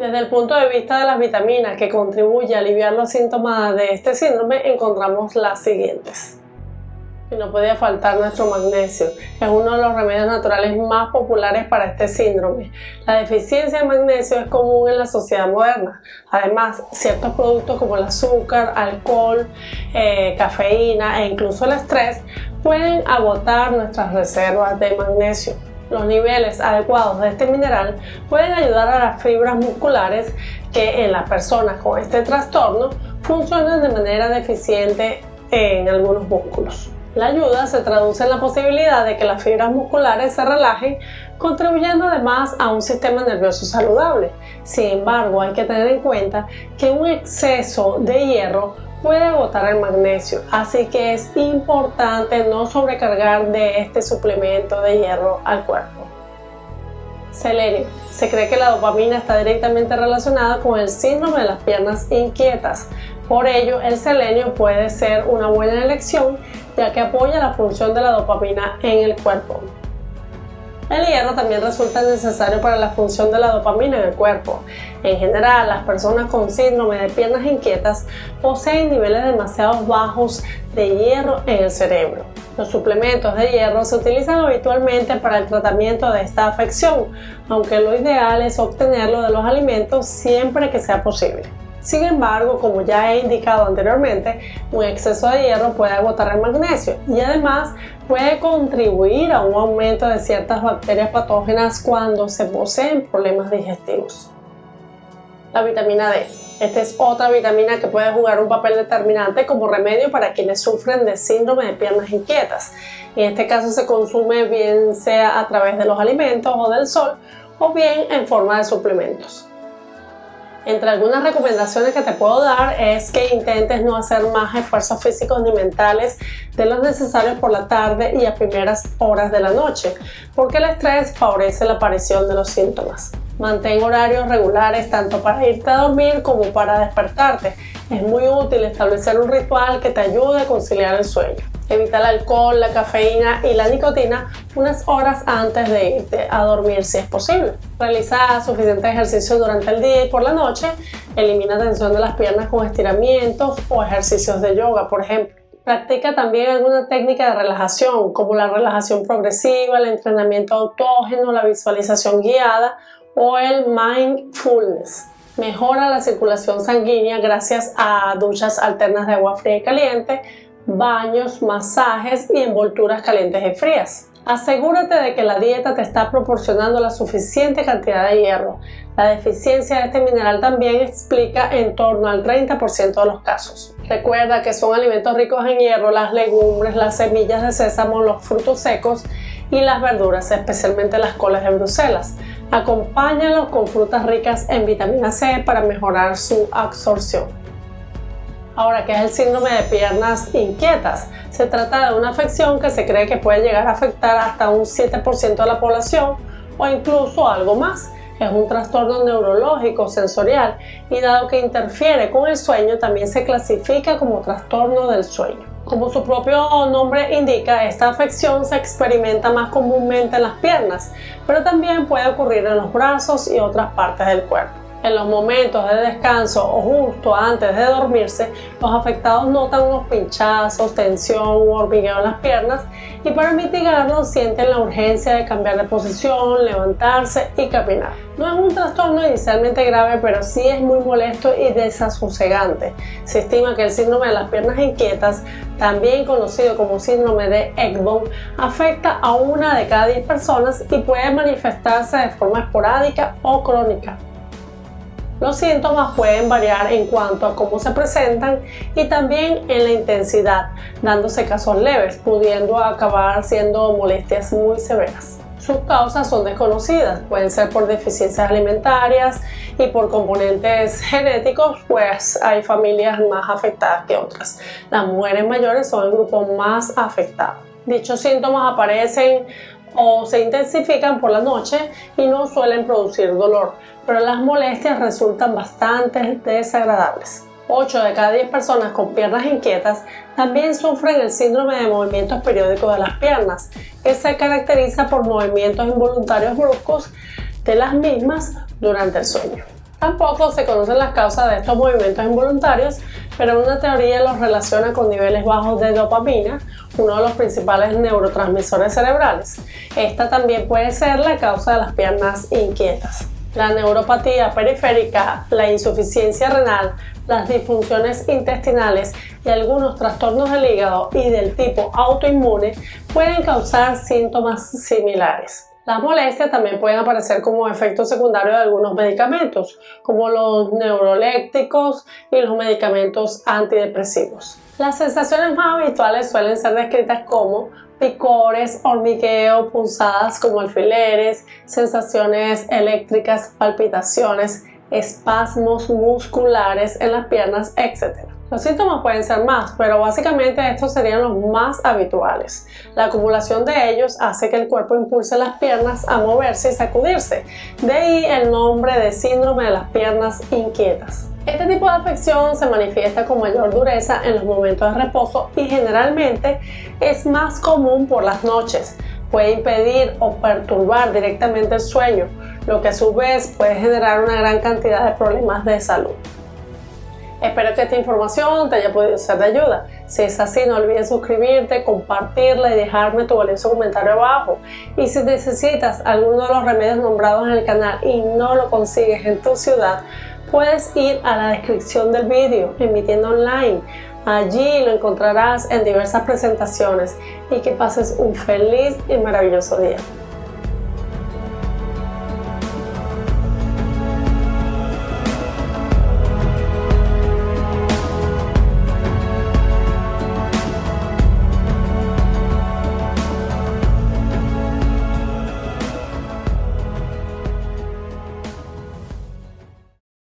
Desde el punto de vista de las vitaminas que contribuyen a aliviar los síntomas de este síndrome, encontramos las siguientes. No podía faltar nuestro magnesio, es uno de los remedios naturales más populares para este síndrome. La deficiencia de magnesio es común en la sociedad moderna. Además, ciertos productos como el azúcar, alcohol, eh, cafeína e incluso el estrés pueden agotar nuestras reservas de magnesio. Los niveles adecuados de este mineral pueden ayudar a las fibras musculares que en las personas con este trastorno funcionan de manera deficiente en algunos músculos. La ayuda se traduce en la posibilidad de que las fibras musculares se relajen, contribuyendo además a un sistema nervioso saludable. Sin embargo, hay que tener en cuenta que un exceso de hierro puede agotar el magnesio, así que es importante no sobrecargar de este suplemento de hierro al cuerpo. Selenio. Se cree que la dopamina está directamente relacionada con el síndrome de las piernas inquietas. Por ello, el selenio puede ser una buena elección ya que apoya la función de la dopamina en el cuerpo. El hierro también resulta necesario para la función de la dopamina en el cuerpo. En general, las personas con síndrome de piernas inquietas poseen niveles demasiado bajos de hierro en el cerebro. Los suplementos de hierro se utilizan habitualmente para el tratamiento de esta afección, aunque lo ideal es obtenerlo de los alimentos siempre que sea posible. Sin embargo, como ya he indicado anteriormente, un exceso de hierro puede agotar el magnesio y además puede contribuir a un aumento de ciertas bacterias patógenas cuando se poseen problemas digestivos. La vitamina D. Esta es otra vitamina que puede jugar un papel determinante como remedio para quienes sufren de síndrome de piernas inquietas. En este caso se consume bien sea a través de los alimentos o del sol o bien en forma de suplementos. Entre algunas recomendaciones que te puedo dar es que intentes no hacer más esfuerzos físicos ni mentales de los necesarios por la tarde y a primeras horas de la noche, porque el estrés favorece la aparición de los síntomas. Mantén horarios regulares tanto para irte a dormir como para despertarte. Es muy útil establecer un ritual que te ayude a conciliar el sueño. Evita el alcohol, la cafeína y la nicotina unas horas antes de irte a dormir si es posible. Realiza suficiente ejercicio durante el día y por la noche. Elimina tensión de las piernas con estiramientos o ejercicios de yoga, por ejemplo. Practica también alguna técnica de relajación, como la relajación progresiva, el entrenamiento autógeno, la visualización guiada o el mindfulness. Mejora la circulación sanguínea gracias a duchas alternas de agua fría y caliente, baños, masajes y envolturas calientes y frías. Asegúrate de que la dieta te está proporcionando la suficiente cantidad de hierro. La deficiencia de este mineral también explica en torno al 30% de los casos. Recuerda que son alimentos ricos en hierro las legumbres, las semillas de sésamo, los frutos secos y las verduras, especialmente las colas de Bruselas. Acompáñalos con frutas ricas en vitamina C para mejorar su absorción. Ahora, ¿qué es el síndrome de piernas inquietas? Se trata de una afección que se cree que puede llegar a afectar hasta un 7% de la población o incluso algo más. Es un trastorno neurológico sensorial y dado que interfiere con el sueño también se clasifica como trastorno del sueño. Como su propio nombre indica, esta afección se experimenta más comúnmente en las piernas, pero también puede ocurrir en los brazos y otras partes del cuerpo. En los momentos de descanso o justo antes de dormirse, los afectados notan unos pinchazos, tensión u hormigueo en las piernas y para mitigarlo sienten la urgencia de cambiar de posición, levantarse y caminar. No es un trastorno inicialmente grave, pero sí es muy molesto y desasosegante. Se estima que el síndrome de las piernas inquietas, también conocido como síndrome de Ekbom, afecta a una de cada 10 personas y puede manifestarse de forma esporádica o crónica. Los síntomas pueden variar en cuanto a cómo se presentan y también en la intensidad, dándose casos leves, pudiendo acabar siendo molestias muy severas. Sus causas son desconocidas, pueden ser por deficiencias alimentarias y por componentes genéticos, pues hay familias más afectadas que otras. Las mujeres mayores son el grupo más afectado. Dichos síntomas aparecen o se intensifican por la noche y no suelen producir dolor, pero las molestias resultan bastante desagradables. 8 de cada 10 personas con piernas inquietas también sufren el síndrome de movimientos periódicos de las piernas, que se caracteriza por movimientos involuntarios bruscos de las mismas durante el sueño. Tampoco se conocen las causas de estos movimientos involuntarios, pero una teoría los relaciona con niveles bajos de dopamina, uno de los principales neurotransmisores cerebrales. Esta también puede ser la causa de las piernas inquietas. La neuropatía periférica, la insuficiencia renal, las disfunciones intestinales y algunos trastornos del hígado y del tipo autoinmune pueden causar síntomas similares. Las molestias también pueden aparecer como efecto secundario de algunos medicamentos, como los neurolépticos y los medicamentos antidepresivos. Las sensaciones más habituales suelen ser descritas como picores, hormigueo, punzadas como alfileres, sensaciones eléctricas, palpitaciones, espasmos musculares en las piernas, etc. Los síntomas pueden ser más, pero básicamente estos serían los más habituales. La acumulación de ellos hace que el cuerpo impulse las piernas a moverse y sacudirse. De ahí el nombre de síndrome de las piernas inquietas. Este tipo de afección se manifiesta con mayor dureza en los momentos de reposo y generalmente es más común por las noches. Puede impedir o perturbar directamente el sueño, lo que a su vez puede generar una gran cantidad de problemas de salud. Espero que esta información te haya podido ser de ayuda. Si es así, no olvides suscribirte, compartirla y dejarme tu valioso comentario abajo. Y si necesitas alguno de los remedios nombrados en el canal y no lo consigues en tu ciudad, puedes ir a la descripción del vídeo emitiendo online. Allí lo encontrarás en diversas presentaciones y que pases un feliz y maravilloso día.